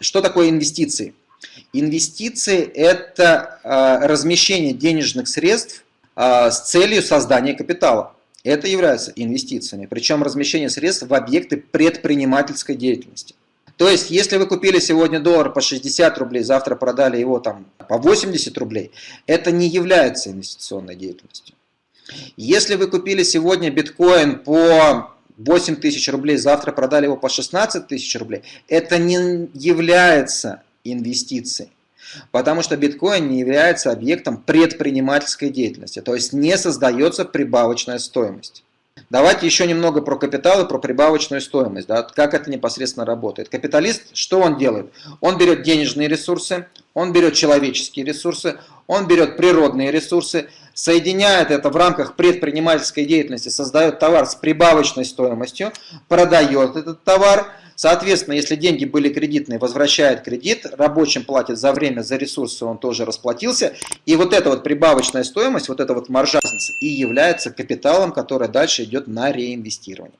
что такое инвестиции? Инвестиции – это э, размещение денежных средств э, с целью создания капитала. Это является инвестициями, причем размещение средств в объекты предпринимательской деятельности. То есть, если вы купили сегодня доллар по 60 рублей, завтра продали его там по 80 рублей, это не является инвестиционной деятельностью. Если вы купили сегодня биткоин по 8 тысяч рублей, завтра продали его по 16 тысяч рублей, это не является инвестицией. Потому что биткоин не является объектом предпринимательской деятельности, то есть не создается прибавочная стоимость. Давайте еще немного про капитал и про прибавочную стоимость, да, как это непосредственно работает. Капиталист, что он делает? Он берет денежные ресурсы, он берет человеческие ресурсы, он берет природные ресурсы, соединяет это в рамках предпринимательской деятельности, создает товар с прибавочной стоимостью, продает этот товар, Соответственно, если деньги были кредитные, возвращает кредит, рабочим платит за время, за ресурсы, он тоже расплатился. И вот эта вот прибавочная стоимость, вот эта вот маржа и является капиталом, который дальше идет на реинвестирование.